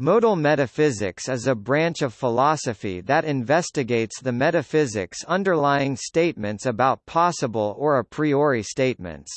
Modal metaphysics is a branch of philosophy that investigates the metaphysics underlying statements about possible or a priori statements.